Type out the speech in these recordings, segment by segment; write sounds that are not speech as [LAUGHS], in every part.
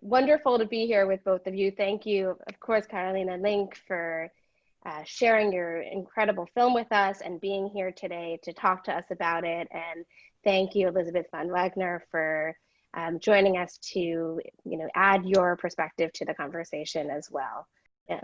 wonderful to be here with both of you. Thank you, of course, Caroline Link, for uh, sharing your incredible film with us and being here today to talk to us about it. And thank you, Elizabeth von Wagner, for um, joining us to you know, add your perspective to the conversation as well. Yeah.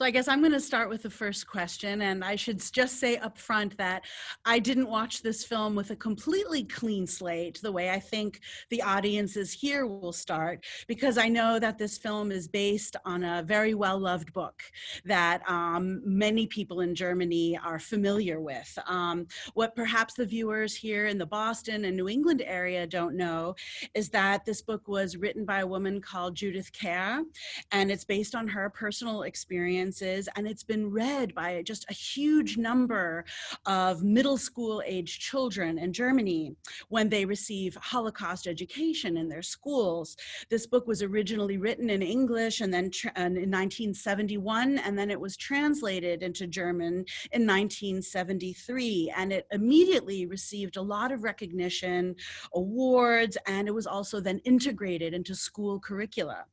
So I guess I'm going to start with the first question, and I should just say up front that I didn't watch this film with a completely clean slate, the way I think the audiences here will start, because I know that this film is based on a very well-loved book that um, many people in Germany are familiar with. Um, what perhaps the viewers here in the Boston and New England area don't know is that this book was written by a woman called Judith Kerr, and it's based on her personal experience and it's been read by just a huge number of middle school age children in Germany when they receive Holocaust education in their schools. This book was originally written in English and then in 1971 and then it was translated into German in 1973 and it immediately received a lot of recognition, awards, and it was also then integrated into school curricula.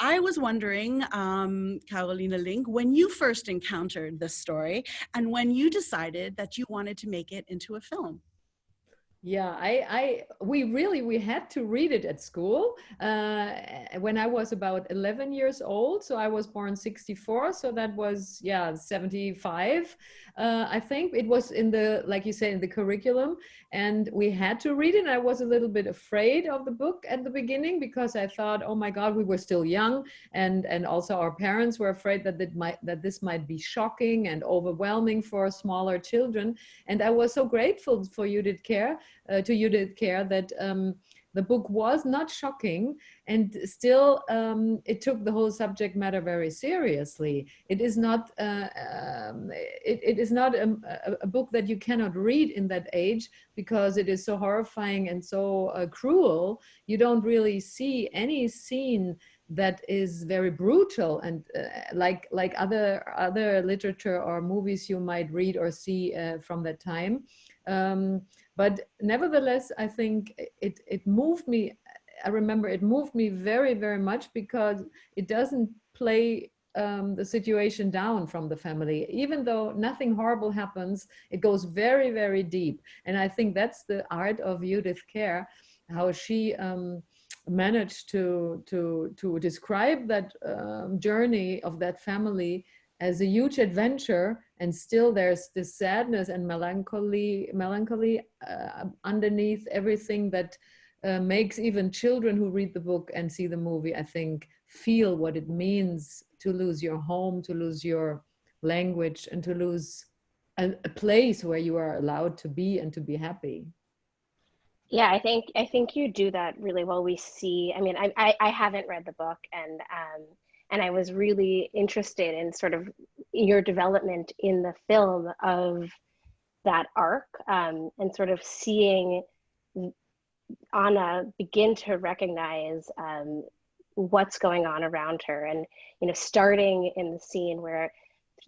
I was wondering, um, Caroline Link, when you first encountered this story and when you decided that you wanted to make it into a film yeah i i we really we had to read it at school uh, when i was about 11 years old so i was born 64 so that was yeah 75 uh, i think it was in the like you say in the curriculum and we had to read it and i was a little bit afraid of the book at the beginning because i thought oh my god we were still young and and also our parents were afraid that it might that this might be shocking and overwhelming for smaller children and i was so grateful for Judith Kerr uh, to Judith Kerr that um, the book was not shocking and still um, it took the whole subject matter very seriously. It is not, uh, um, it, it is not a, a, book that you cannot read in that age because it is so horrifying and so uh, cruel. You don't really see any scene that is very brutal and uh, like like other other literature or movies you might read or see uh, from that time um, but nevertheless, I think it, it moved me. I remember it moved me very, very much because it doesn't play um, the situation down from the family. Even though nothing horrible happens, it goes very, very deep. And I think that's the art of Judith Kerr, how she um, managed to, to, to describe that um, journey of that family as a huge adventure and still there's this sadness and melancholy melancholy uh, underneath everything that uh, makes even children who read the book and see the movie i think feel what it means to lose your home to lose your language and to lose a, a place where you are allowed to be and to be happy. Yeah i think i think you do that really well. We see i mean i i, I haven't read the book and um and I was really interested in sort of your development in the film of that arc um, and sort of seeing Anna begin to recognize um, what's going on around her and you know starting in the scene where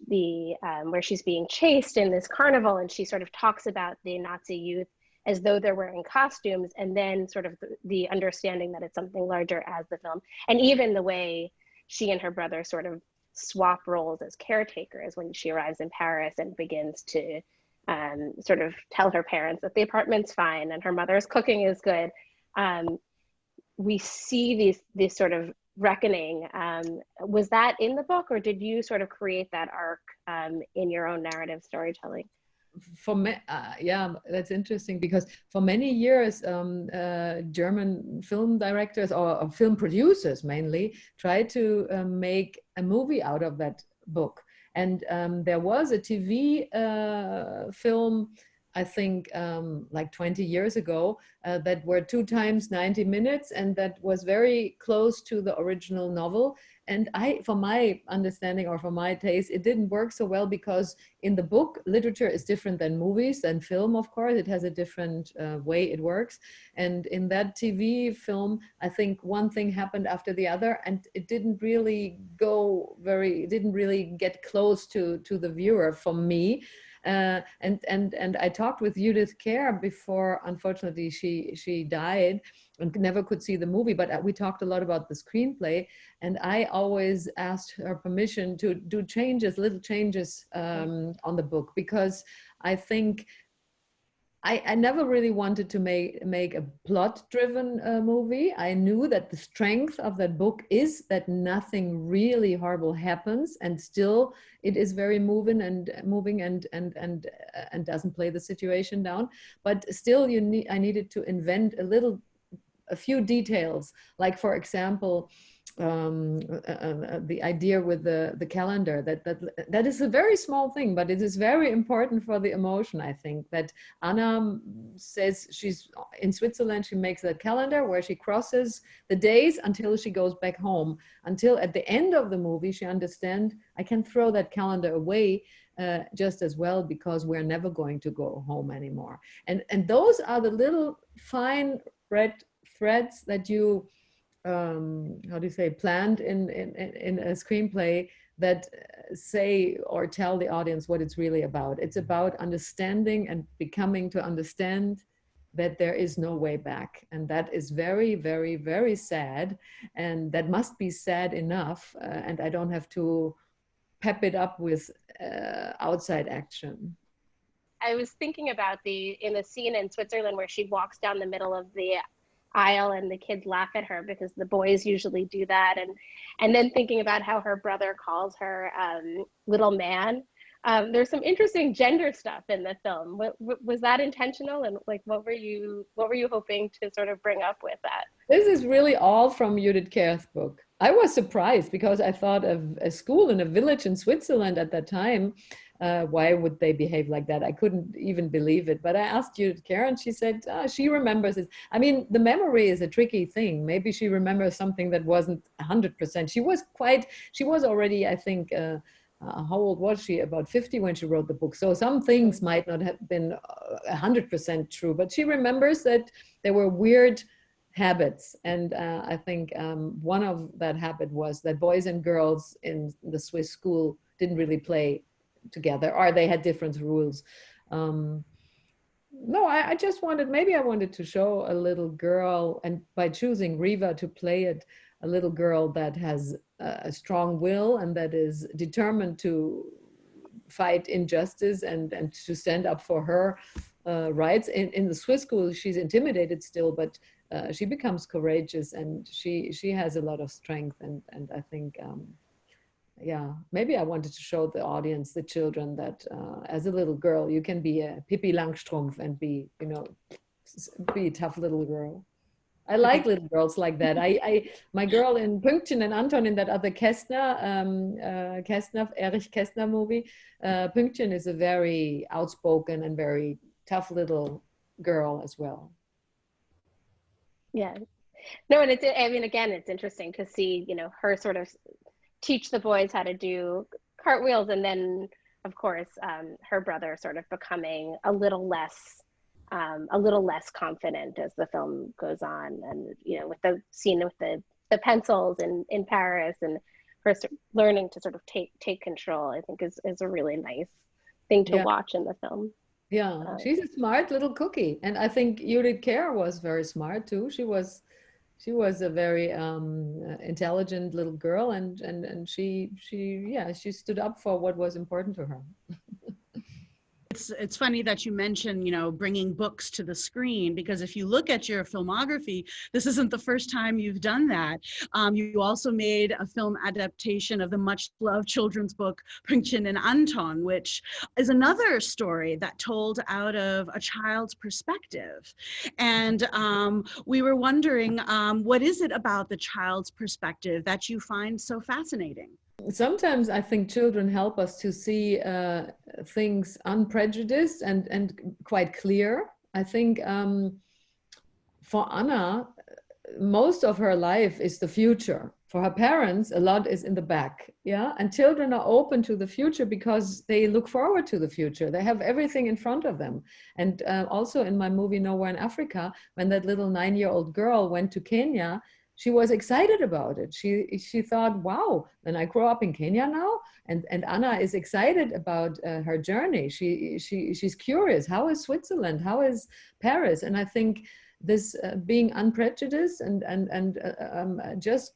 the um, where she's being chased in this carnival and she sort of talks about the Nazi youth as though they're wearing costumes and then sort of the, the understanding that it's something larger as the film. And even the way she and her brother sort of swap roles as caretakers when she arrives in Paris and begins to um, sort of tell her parents that the apartment's fine and her mother's cooking is good. Um, we see these this sort of reckoning. Um, was that in the book, or did you sort of create that arc um, in your own narrative storytelling? For me, uh, yeah, that's interesting because for many years, um, uh, German film directors or, or, film producers mainly tried to uh, make a movie out of that book. And um, there was a TV uh, film I think um, like 20 years ago uh, that were two times 90 minutes and that was very close to the original novel. And I, for my understanding or for my taste, it didn't work so well because in the book, literature is different than movies and film, of course. It has a different uh, way it works. And in that TV film, I think one thing happened after the other and it didn't really go very, it didn't really get close to, to the viewer for me. Uh, and and and I talked with Judith Kerr before. Unfortunately, she she died and never could see the movie. But uh, we talked a lot about the screenplay, and I always asked her permission to do changes, little changes um, on the book because I think I, I, never really wanted to make make a plot driven uh, movie. I knew that the strength of that book is that nothing really horrible happens, and still it is very moving and moving and and and uh, and doesn't play the situation down. But still, you need I needed to invent a little, a few details, like for example um, uh, uh, uh, the idea with the, the calendar that, that that is a very small thing, but it is very important for the emotion. I think that Anna says she's in Switzerland. She makes a calendar where she crosses the days until she goes back home. Until at the end of the movie, she understands I can throw that calendar away uh, just as well because we're never going to go home anymore. And and those are the little fine red threads that you um, how do you say, planned in, in, in a screenplay that uh, say or tell the audience what it's really about. It's about understanding and becoming to understand that there is no way back. And that is very, very, very sad. And that must be sad enough. Uh, and I don't have to pep it up with uh, outside action. I was thinking about the in the scene in Switzerland where she walks down the middle of the aisle and the kids laugh at her because the boys usually do that. And and then thinking about how her brother calls her um, little man um, there's some interesting gender stuff in the film. What, was that intentional? And like what were you what were you hoping to sort of bring up with that? This is really all from judith kerr's book i was surprised because i thought of a school in a village in switzerland at that time uh, why would they behave like that? I couldn't even believe it. But I asked Judith Karen, she said oh, she remembers it. I mean, the memory is a tricky thing. Maybe she remembers something that wasn't 100%. She was quite, she was already, I think, uh, uh, how old was she? About 50 when she wrote the book. So some things might not have been 100% uh, true, but she remembers that there were weird habits. And uh, I think um, one of that habit was that boys and girls in the Swiss school didn't really play together or they had different rules. Um, no, I, I, just wanted, maybe I wanted to show a little girl and by choosing Riva to play it, a little girl that has a strong will and that is determined to fight injustice and, and to stand up for her uh, rights. In, in the Swiss school, she's intimidated still, but uh, she becomes courageous and she, she has a lot of strength. And, and I think um, yeah, maybe I wanted to show the audience, the children, that uh, as a little girl, you can be a Pippi Langstrumpf and be, you know, be a tough little girl. I like little girls like that. I, I, my girl in Pünktchen and Anton in that other Kästner, um, uh, Kästner, Erich Kästner movie, uh, Pünktchen is a very outspoken and very tough little girl as well. Yeah. No, and it's, I mean, again, it's interesting to see, you know, her sort of teach the boys how to do cartwheels and then of course um, her brother sort of becoming a little less um, a little less confident as the film goes on and you know with the scene with the the pencils in in paris and her learning to sort of take take control i think is is a really nice thing to yeah. watch in the film yeah um, she's a smart little cookie and i think judith kerr was very smart too she was she was a very um, uh, intelligent little girl and, and, and she, she, yeah, she stood up for what was important to her. [LAUGHS] It's, it's funny that you mention, you know, bringing books to the screen because if you look at your filmography, this isn't the first time you've done that. Um, you also made a film adaptation of the much loved children's book Pünktchen and Anton, which is another story that told out of a child's perspective. And um, we were wondering, um, what is it about the child's perspective that you find so fascinating? Sometimes I think children help us to see uh, things unprejudiced and, and quite clear. I think um, for Anna, most of her life is the future. For her parents, a lot is in the back. Yeah. And children are open to the future because they look forward to the future. They have everything in front of them. And uh, also in my movie Nowhere in Africa, when that little nine year old girl went to Kenya, she was excited about it. She she thought, wow, then I grow up in Kenya now, and and Anna is excited about uh, her journey. She she she's curious. How is Switzerland? How is Paris? And I think this uh, being unprejudiced and and and uh, um, just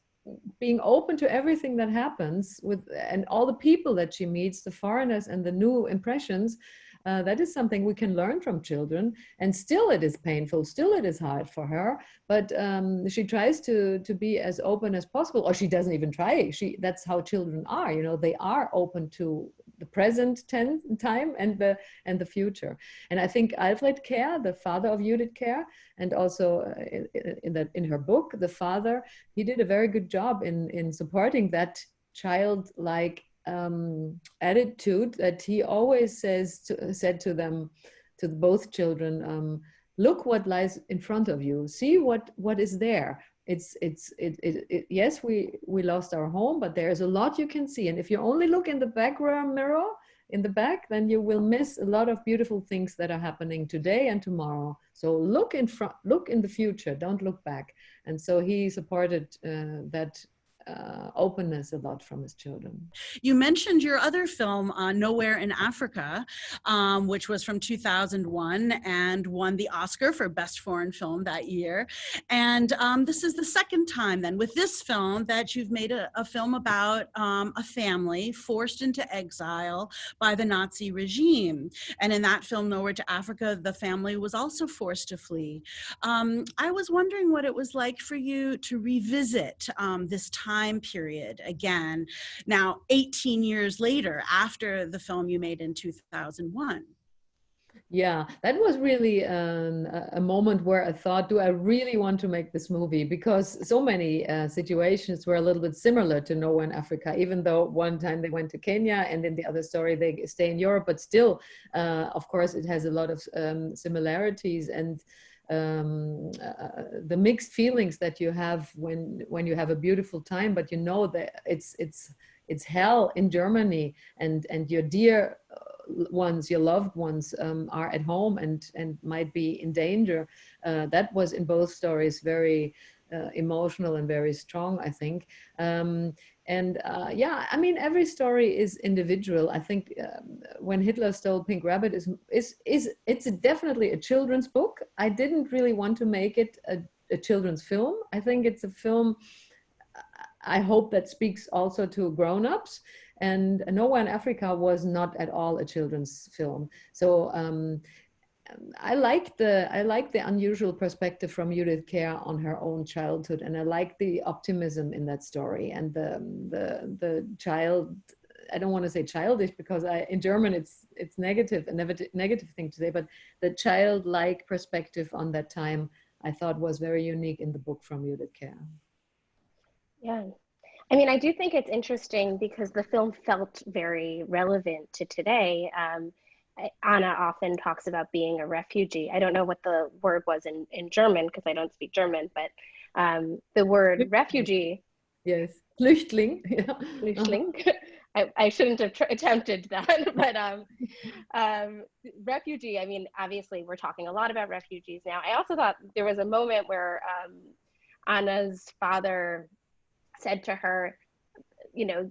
being open to everything that happens with and all the people that she meets the foreigners and the new impressions uh, that is something we can learn from children and still it is painful still it is hard for her but um, she tries to to be as open as possible or she doesn't even try she that's how children are you know they are open to the present time and the and the future. And i think alfred Kerr the father of judith Kerr and also uh, in, in that in her book the father he did a very good job in in supporting that childlike um, attitude that he always says to, said to them, to both children, um, look what lies in front of you. See what what is there. It's it's it, it, it, yes we we lost our home, but there's a lot you can see. And if you only look in the background mirror in the back, then you will miss a lot of beautiful things that are happening today and tomorrow. So look in front, look in the future. Don't look back. And so he supported uh, that uh, openness a lot from his children. You mentioned your other film, uh, Nowhere in Africa, um, which was from 2001 and won the Oscar for Best Foreign Film that year. And um, this is the second time then with this film that you've made a, a film about um, a family forced into exile by the Nazi regime. And in that film, Nowhere to Africa, the family was also forced to flee. Um, I was wondering what it was like for you to revisit um, this time time period again, now 18 years later after the film you made in 2001? Yeah, that was really um, a moment where I thought, do I really want to make this movie? Because so many uh, situations were a little bit similar to Nowhere in Africa, even though one time they went to Kenya and in the other story they stay in Europe, but still, uh, of course, it has a lot of um, similarities. And um, uh, the mixed feelings that you have when when you have a beautiful time, but you know that it's it's it's hell in Germany, and and your dear uh, ones, your loved ones, um, are at home and and might be in danger. Uh, that was in both stories very uh, emotional and very strong, I think. Um, and uh, yeah, I mean, every story is individual. I think um, when Hitler stole Pink Rabbit is, is, is it's definitely a children's book. I didn't really want to make it a, a children's film. I think it's a film, I hope that speaks also to grown-ups. And Nowhere in Africa was not at all a children's film. So um, I like the I like the unusual perspective from Judith Kerr on her own childhood, and I like the optimism in that story and the the the child. I don't want to say childish because I in German it's it's negative a negative thing to say, but the childlike perspective on that time I thought was very unique in the book from Judith Kerr. Yeah. I mean, I do think it's interesting because the film felt very relevant to today. Um, Anna often talks about being a refugee. I don't know what the word was in, in German because I don't speak German, but um, the word refugee. Yes, Flüchtling. [LAUGHS] Yeah. Flüchtling. I, I shouldn't have attempted that, [LAUGHS] but um, um, refugee, I mean, obviously we're talking a lot about refugees now. I also thought there was a moment where um, Anna's father said to her, you know,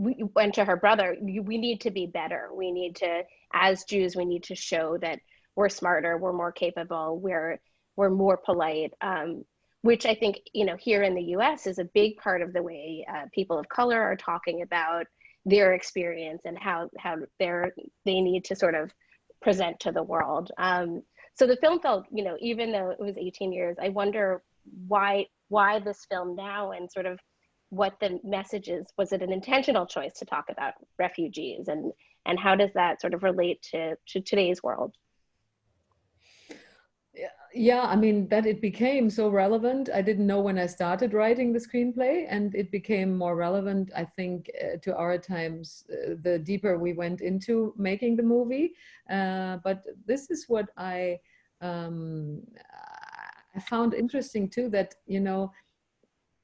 we went to her brother, we need to be better. We need to as Jews, we need to show that we're smarter, we're more capable, we're we're more polite. Um, which I think you know here in the U.S. is a big part of the way uh, people of color are talking about their experience and how how they're they need to sort of present to the world. Um, so the film felt, you know, even though it was 18 years, I wonder why why this film now and sort of what the message is. Was it an intentional choice to talk about refugees and and how does that sort of relate to, to today's world? yeah i mean that it became so relevant i didn't know when i started writing the screenplay and it became more relevant i think uh, to our times uh, the deeper we went into making the movie uh, but this is what i um, i found interesting too that you know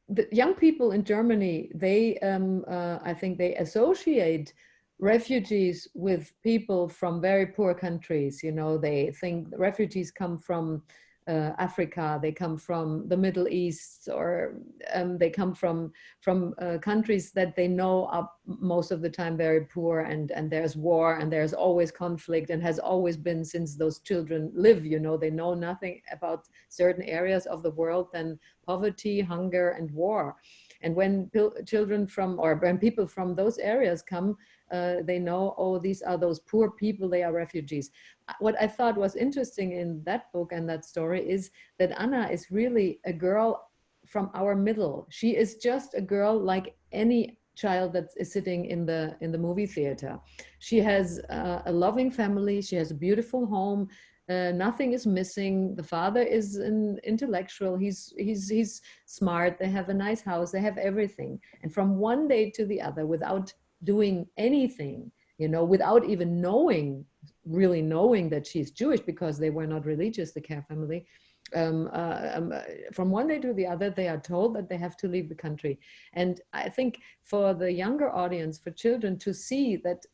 the young people in germany they um, uh, i think they associate refugees with people from very poor countries. You know, they think refugees come from uh, Africa, they come from the Middle East, or um, they come from from uh, countries that they know are most of the time very poor, and and there's war, and there's always conflict, and has always been since those children live. You know, they know nothing about certain areas of the world than poverty, hunger, and war. And when children from or when people from those areas come, uh, they know, oh, these are those poor people, they are refugees. Uh, what I thought was interesting in that book and that story is that Anna is really a girl from our middle. She is just a girl like any child that is sitting in the in the movie theater. She has uh, a loving family. She has a beautiful home. Uh, nothing is missing. The father is an intellectual. He's he's he's smart. They have a nice house. They have everything. And from one day to the other, without doing anything, you know, without even knowing, really knowing that she's Jewish because they were not religious, the Kerr family. Um, uh, um, uh, from one day to the other, they are told that they have to leave the country. And I think for the younger audience, for children to see that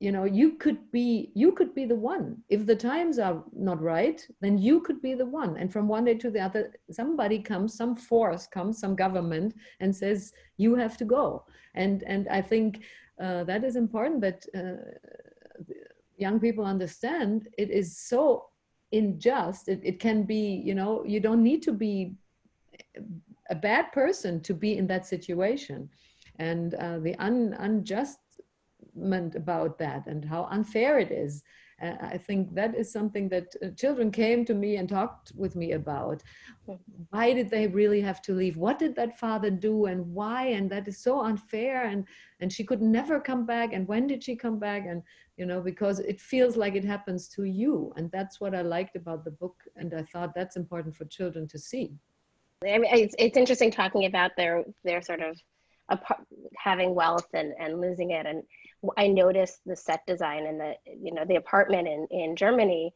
you know you could be you could be the one. If the times are not right then you could be the one. And from one day to the other somebody comes some force comes some government and says you have to go. And and i think uh, that is important that uh, young people understand it is so unjust. It, it can be you know you don't need to be a bad person to be in that situation. And uh, the un, unjust about that and how unfair it is. Uh, I think that is something that uh, children came to me and talked with me about. Why did they really have to leave? What did that father do and why? And that is so unfair. And, and she could never come back. And when did she come back? And, you know, because it feels like it happens to you. And that's what I liked about the book. And I thought that's important for children to see. I mean, it's, it's interesting talking about their, their sort of having wealth and, and losing it. And I noticed the set design and the you know the apartment in in Germany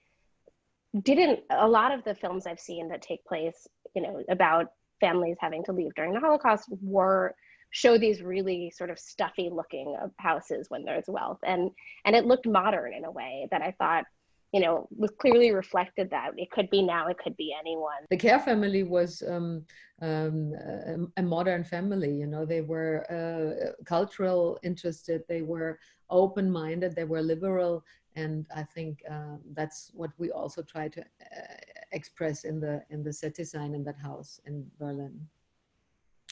didn't a lot of the films I've seen that take place you know about families having to leave during the Holocaust were show these really sort of stuffy looking houses when there's wealth. And and it looked modern in a way that I thought you know, was clearly reflected that it could be now, it could be anyone. The Kerr family was um, um, a, a, modern family, you know, they were uh, cultural interested, they were open-minded, they were liberal, and I think uh, that's what we also try to uh, express in the in the set design in that house in Berlin.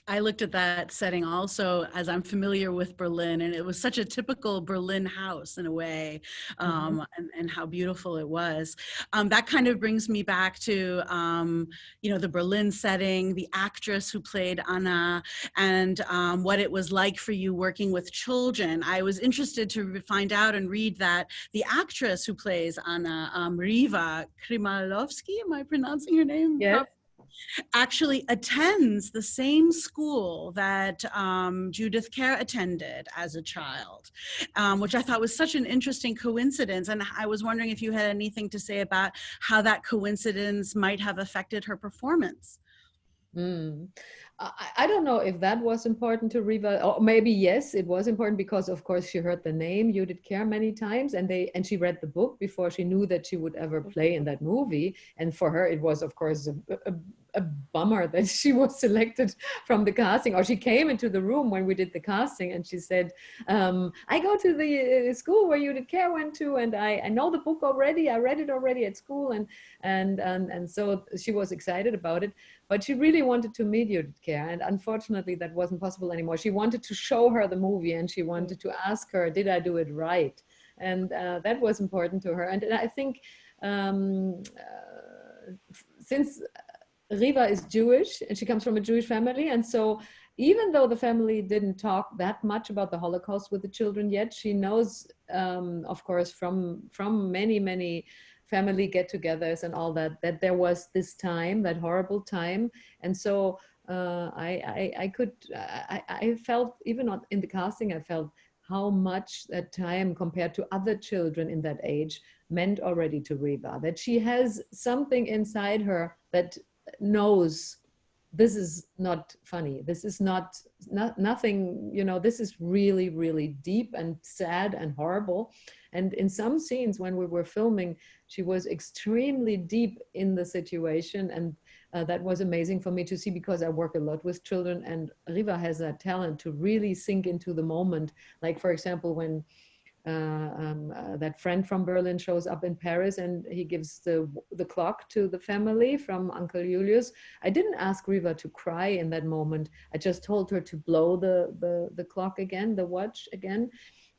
I looked at that setting also as I'm familiar with Berlin, and it was such a typical Berlin house in a way, mm-hmm. um, mm-hmm. and, and, how beautiful it was. Um, that kind of brings me back to, um, you know, the Berlin setting, the actress who played Anna, and um, what it was like for you working with children. I was interested to find out and read that the actress who plays Anna, um, Riva Krymalowski, am I pronouncing her name? Yes actually attends the same school that um, Judith Kerr attended as a child, um, which I thought was such an interesting coincidence. And I was wondering if you had anything to say about how that coincidence might have affected her performance. Mm. I, don't know if that was important to Riva, or maybe yes, it was important because of course she heard the name Judith Kerr many times and they and she read the book before she knew that she would ever play in that movie. And for her, it was of course a, a, a bummer that [LAUGHS] she was selected from the casting or she came into the room when we did the casting and she said um, I go to the uh, school where Judith Kerr went to and I, I know the book already I read it already at school and and and, and so she was excited about it but she really wanted to meet Judith Kerr and unfortunately that wasn't possible anymore she wanted to show her the movie and she wanted to ask her did I do it right and uh, that was important to her and, and I think um, uh, since Riva is Jewish and she comes from a Jewish family. And so even though the family didn't talk that much about the Holocaust with the children yet, she knows, um, of course, from, from many, many family get-togethers and all that, that there was this time, that horrible time. And so uh, I, I, I, could, I, I felt, even in the casting, I felt how much that time compared to other children in that age meant already to Riva, that she has something inside her that knows this is not funny. This is not, not nothing, you know, this is really, really deep and sad and horrible. And in some scenes when we were filming, she was extremely deep in the situation. And uh, that was amazing for me to see because I work a lot with children and Riva has that talent to really sink into the moment. Like for example, when uh, um, uh, that friend from Berlin shows up in Paris and he gives the, the clock to the family from Uncle Julius. I didn't ask Riva to cry in that moment. I just told her to blow the, the, the clock again, the watch again,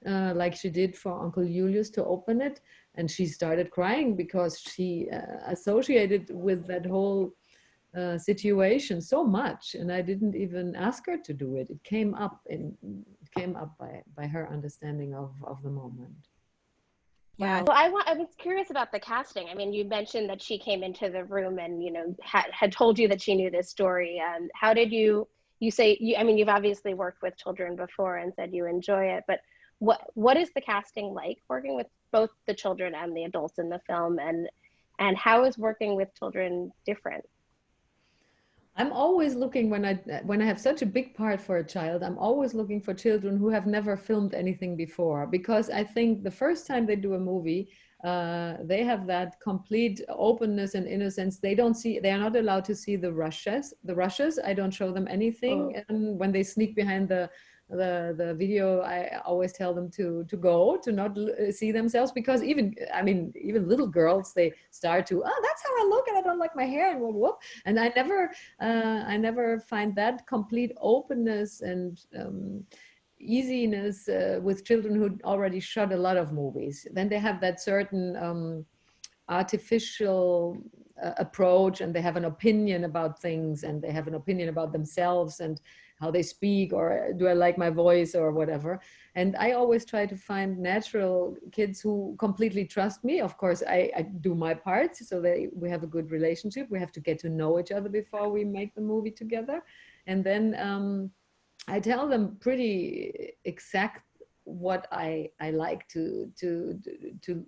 uh, like she did for Uncle Julius to open it. And she started crying because she uh, associated with that whole uh, situation so much and I didn't even ask her to do it. It came up in came up by by her understanding of of the moment. Yeah. Well, I want. I was curious about the casting. I mean, you mentioned that she came into the room and you know had had told you that she knew this story. And how did you? You say you. I mean, you've obviously worked with children before and said you enjoy it. But what what is the casting like? Working with both the children and the adults in the film, and and how is working with children different? I'm always looking when I when I have such a big part for a child, I'm always looking for children who have never filmed anything before because I think the first time they do a movie, uh, they have that complete openness and innocence. They don't see, they are not allowed to see the rushes. The rushes, I don't show them anything. Oh. And when they sneak behind the the the video i always tell them to to go to not uh, see themselves because even i mean even little girls they start to oh that's how i look and i don't like my hair and whoop whoop. And i never uh, i never find that complete openness and um, easiness uh, with children who already shot a lot of movies. Then they have that certain um, artificial uh, approach and they have an opinion about things and they have an opinion about themselves and how they speak or do I like my voice or whatever. And I always try to find natural kids who completely trust me. Of course, I, I do my part so that we have a good relationship. We have to get to know each other before we make the movie together. And then um, I tell them pretty exact what I, I like to, to, to,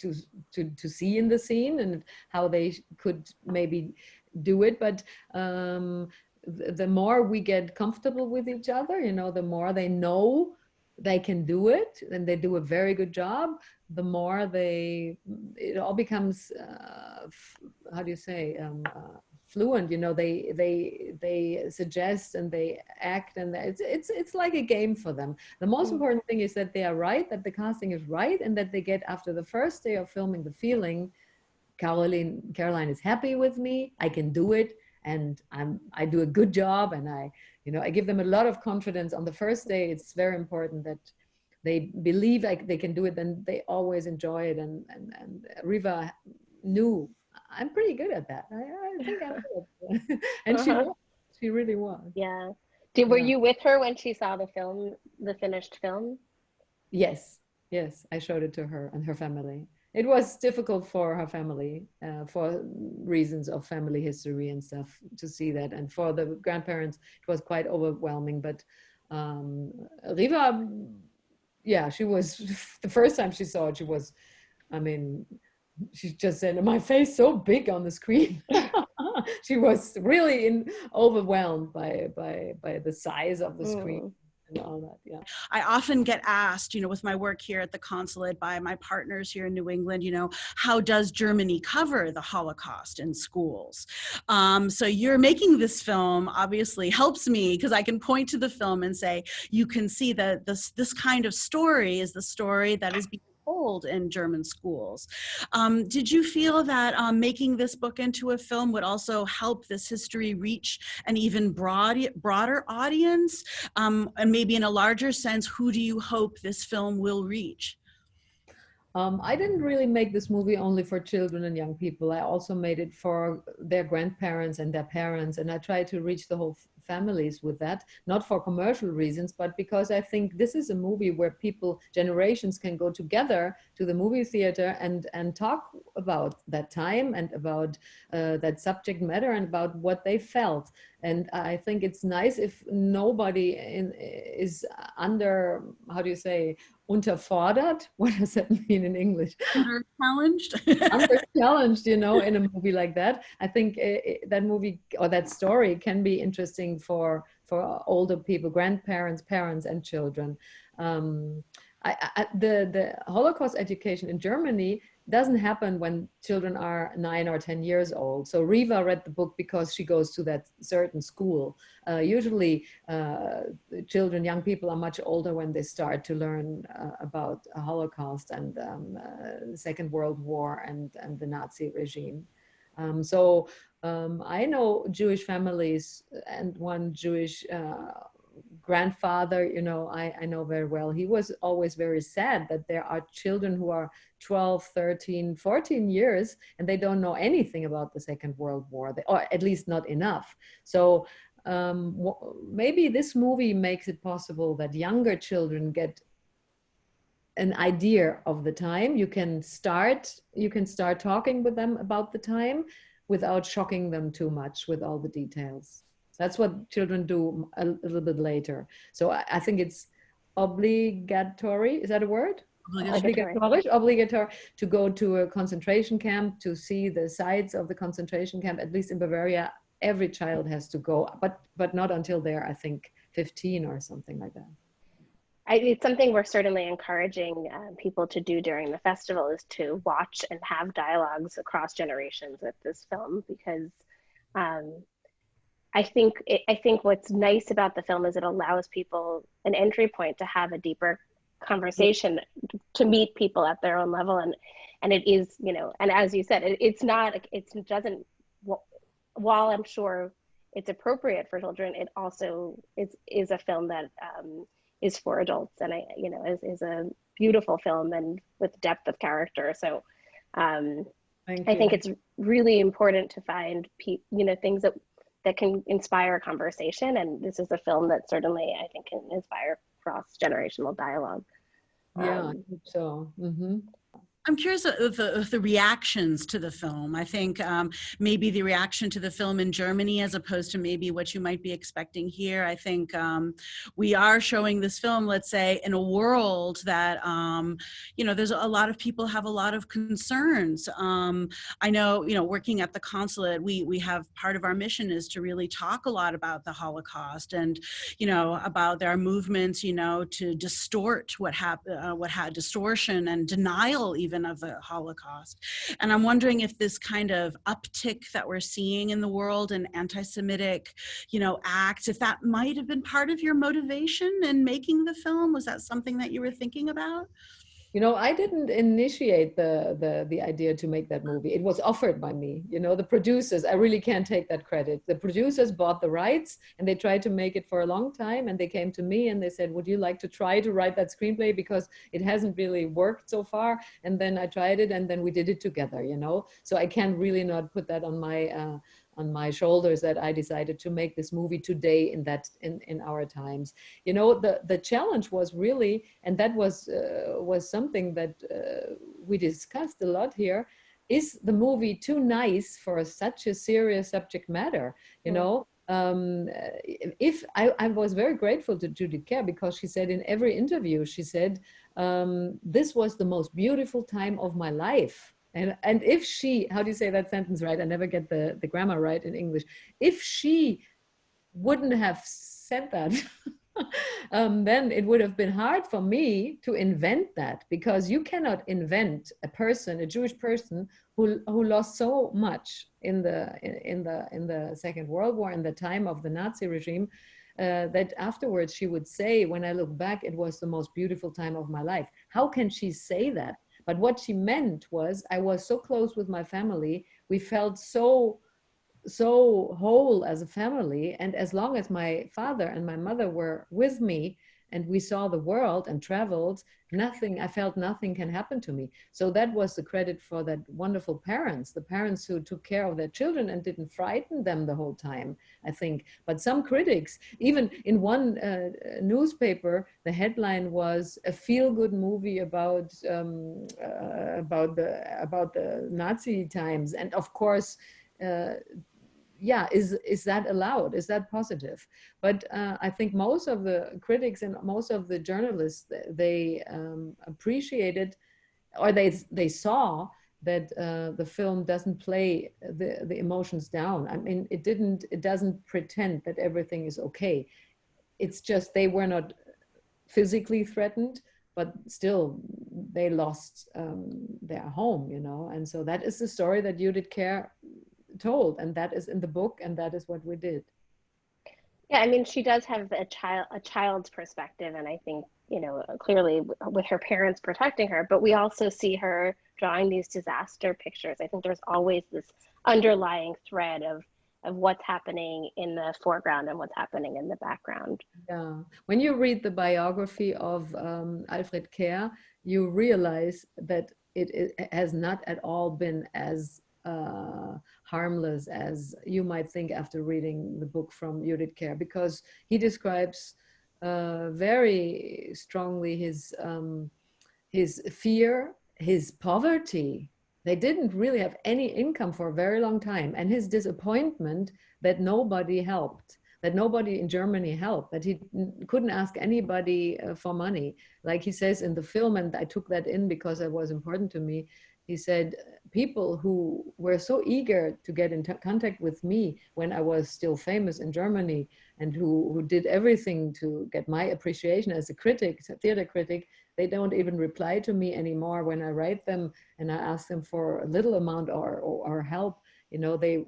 to, to, to see in the scene and how they could maybe do it. But um, the more we get comfortable with each other, you know, the more they know they can do it and they do a very good job, the more they, it all becomes, uh, how do you say, um, uh, fluent, you know, they, they, they suggest and they act and it's, it's, it's like a game for them. The most mm. important thing is that they are right, that the casting is right and that they get after the first day of filming the feeling, Caroline, Caroline is happy with me, I can do it and I'm, I do a good job and I, you know, I give them a lot of confidence on the first day. It's very important that they believe like they can do it and they always enjoy it. And, and, and Riva knew I'm pretty good at that. I, I think I'm [LAUGHS] good. [LAUGHS] and uh -huh. she uh-huh. was, she really was. Yeah. Did, were yeah. you with her when she saw the film, the finished film? Yes, yes. I showed it to her and her family it was difficult for her family uh, for reasons of family history and stuff to see that. And for the grandparents it was quite overwhelming. But um, riva yeah she was [LAUGHS] the first time she saw it she was i mean she just said my face so big on the screen. [LAUGHS] She was really in, overwhelmed by by by the size of the screen. Mm and all that yeah. I often get asked you know with my work here at the consulate by my partners here in new england you know how does germany cover the holocaust in schools? Um, so you're making this film obviously helps me because i can point to the film and say you can see that this this kind of story is the story that is being told in German schools. Um, did you feel that um, making this book into a film would also help this history reach an even broad, broader audience? Um, and maybe in a larger sense, who do you hope this film will reach? Um, I didn't really make this movie only for children and young people. I also made it for their grandparents and their parents, and I tried to reach the whole families with that, not for commercial reasons, but because I think this is a movie where people, generations can go together to the movie theater and, and talk about that time and about uh, that subject matter and about what they felt. And I think it's nice if nobody in, is under, how do you say, unterfordert. [LAUGHS] What does that mean in English? Under challenged. [LAUGHS] under challenged, you know, in a [LAUGHS] movie like that. I think it, uh, that movie or that story can be interesting for for older people, grandparents, parents, and children. Um, I, I, the the Holocaust education in Germany doesn't happen when children are nine or 10 years old. So Riva read the book because she goes to that certain school. Uh, usually uh, children, young people are much older when they start to learn uh, about Holocaust and um, uh, Second World War and, and the Nazi regime. Um, so um, I know Jewish families and one Jewish uh, grandfather, you know, I, I know very well, he was always very sad that there are children who are 12, 13, 14 years and they don't know anything about the Second World War, or at least not enough. So um, maybe this movie makes it possible that younger children get an idea of the time. You can start, you can start talking with them about the time without shocking them too much with all the details. That's what children do a, a little bit later. So I, I, think it's obligatory. Is that a word? Obligatory. obligatory. Obligatory to go to a concentration camp to see the sites of the concentration camp. At least in Bavaria, every child has to go, but but not until they're I think 15 or something like that. I, it's something we're certainly encouraging uh, people to do during the festival is to watch and have dialogues across generations with this film because um, I think it, I think what's nice about the film is it allows people an entry point to have a deeper conversation to meet people at their own level. And and it is you know and as you said it, it's not it doesn't while I'm sure it's appropriate for children it also is is a film that um, is for adults. And I you know is, is a beautiful film and with depth of character. So um, I think it's really important to find pe- you know things that that can inspire a conversation. And this is a film that certainly I think can inspire cross generational dialogue. Yeah, um, so. Mm -hmm. I'm curious of the, of the, reactions to the film. I think um, maybe the reaction to the film in Germany as opposed to maybe what you might be expecting here. I think um, we are showing this film, let's say, in a world that, um, you know, there's a lot of people have a lot of concerns. Um, I know, you know, working at the consulate, we, we have part of our mission is to really talk a lot about the Holocaust and, you know, about their movements, you know, to distort what happened, uh, what had distortion and denial even even of the Holocaust. And I'm wondering if this kind of uptick that we're seeing in the world and anti-Semitic, you know, acts, if that might have been part of your motivation in making the film, was that something that you were thinking about? You know i didn't initiate the the the idea to make that movie. It was offered by me. You know the producers i really can't take that credit. The producers bought the rights and they tried to make it for a long time and they came to me and they said would you like to try to write that screenplay? Because it hasn't really worked so far. And then i tried it and then we did it together you know? So i can't really not put that on my uh, on my shoulders that I decided to make this movie today in that in, in our times. You know, the, the challenge was really, and that was, uh, was something that uh, we discussed a lot here, is the movie too nice for such a serious subject matter, you mm. know? Um, if I, I, was very grateful to Judith Kerr because she said in every interview, she said, um, this was the most beautiful time of my life and, and if she, how do you say that sentence right? I never get the, the grammar right in English. If she wouldn't have said that, [LAUGHS] um, then it would have been hard for me to invent that because you cannot invent a person, a Jewish person who, who lost so much in the, in, the, in the Second World War, in the time of the Nazi regime, uh, that afterwards she would say, when I look back, it was the most beautiful time of my life. How can she say that? But what she meant was I was so close with my family. We felt so, so whole as a family. And as long as my father and my mother were with me, and we saw the world and traveled, nothing, I felt nothing can happen to me. So that was the credit for that wonderful parents, the parents who took care of their children and didn't frighten them the whole time, I think. But some critics, even in one uh, newspaper, the headline was a feel-good movie about um, uh, about the about the Nazi times, and of course. Uh, yeah, is, is that allowed? Is that positive? But uh, I think most of the critics and most of the journalists, they um, appreciated or they, they saw that uh, the film doesn't play the, the emotions down. I mean, it didn't, it doesn't pretend that everything is okay. It's just they were not physically threatened, but still they lost um, their home, you know? And so that is the story that Judith Kerr told and that is in the book and that is what we did. Yeah i mean she does have a child a child's perspective and i think you know clearly with her parents protecting her but we also see her drawing these disaster pictures. I think there's always this underlying thread of of what's happening in the foreground and what's happening in the background. Yeah. When you read the biography of um, alfred kerr you realize that it, it has not at all been as uh, harmless as you might think after reading the book from Judith Kerr, because he describes uh, very strongly his, um, his fear, his poverty. They didn't really have any income for a very long time and his disappointment that nobody helped that nobody in Germany helped, that he couldn't ask anybody uh, for money. Like he says in the film, and I took that in because it was important to me, he said, people who were so eager to get in contact with me when I was still famous in Germany and who, who did everything to get my appreciation as a critic, a theater critic, they don't even reply to me anymore when I write them and I ask them for a little amount or, or, or help, you know, they,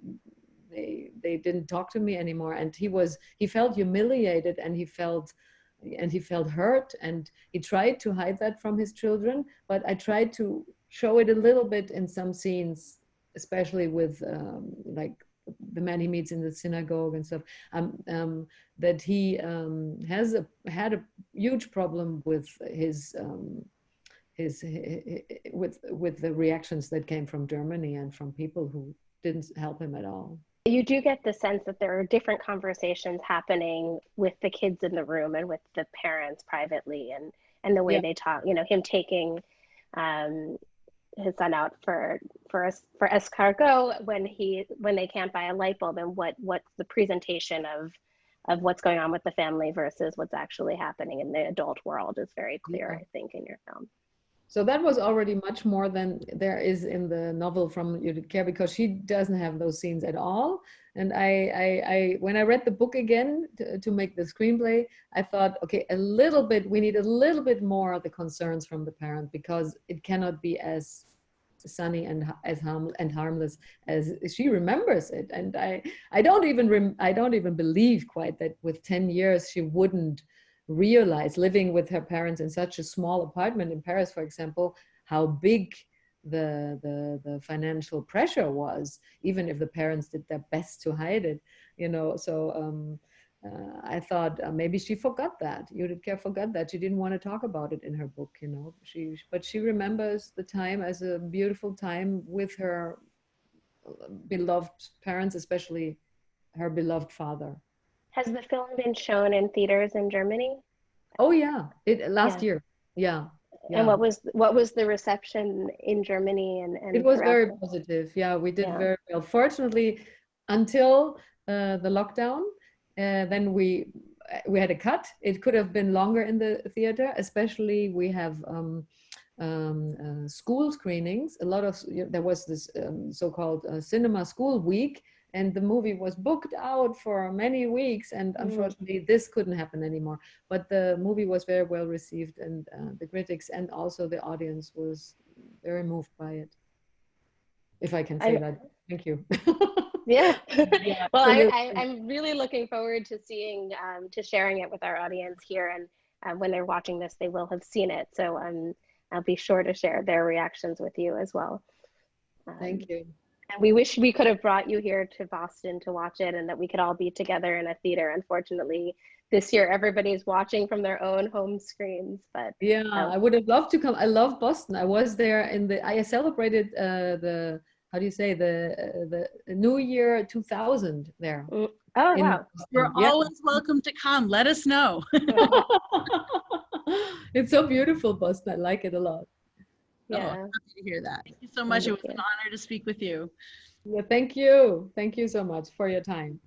they, they didn't talk to me anymore. And he was, he felt humiliated and he felt, and he felt hurt and he tried to hide that from his children, but I tried to show it a little bit in some scenes, especially with um, like the man he meets in the synagogue and stuff, um, um, that he um, has a, had a huge problem with his, um, his, his, with, with the reactions that came from Germany and from people who didn't help him at all. You do get the sense that there are different conversations happening with the kids in the room and with the parents privately and, and the way yeah. they talk, you know, him taking um, his son out for for us for escargot when he when they can't buy a light bulb and what what's the presentation of of what's going on with the family versus what's actually happening in the adult world is very clear yeah. i think in your film so that was already much more than there is in the novel from Judith Kerr because she doesn't have those scenes at all. And I, I, I when I read the book again to, to, make the screenplay, I thought, okay, a little bit, we need a little bit more of the concerns from the parent because it cannot be as sunny and as harm and harmless as she remembers it. And I, I don't even, I don't even believe quite that with 10 years she wouldn't realize living with her parents in such a small apartment in Paris, for example, how big the, the, the financial pressure was, even if the parents did their best to hide it, you know, so um, uh, I thought uh, maybe she forgot that. Judith Kerr forgot that. She didn't want to talk about it in her book, you know, she, but she remembers the time as a beautiful time with her uh, beloved parents, especially her beloved father. Has the film been shown in theaters in Germany? Oh yeah, it last yeah. year. Yeah. Yeah. And what was what was the reception in Germany and, and it was very positive. Yeah, we did yeah. very well. Fortunately, until uh, the lockdown, uh, then we we had a cut. It could have been longer in the theater, especially we have um, um, uh, school screenings. A lot of there was this um, so-called uh, cinema school week and the movie was booked out for many weeks and mm. unfortunately mm. this couldn't happen anymore. But the movie was very well received and uh, the critics and also the audience was very moved by it. If i can say I, that. Thank you. [LAUGHS] Yeah. [LAUGHS] yeah well I, am really looking forward to seeing um, to sharing it with our audience here and uh, when they're watching this they will have seen it. So um, i'll be sure to share their reactions with you as well. Um, thank you And we wish we could have brought you here to Boston to watch it and that we could all be together in a theater. Unfortunately, this year everybody's watching from their own home screens. But Yeah, um, I would have loved to come. I love Boston. I was there in the. I celebrated uh, the. How do you say the uh, the New Year 2000 there. mm, oh in wow, You're Yeah. always welcome to come. Let us know. [LAUGHS] [LAUGHS] it's so beautiful, Boston. I like it a lot. Yeah. Happy to hear that. Thank you so much. It was Thank an honor to speak with you. Yeah, thank you. Thank you so much for your time.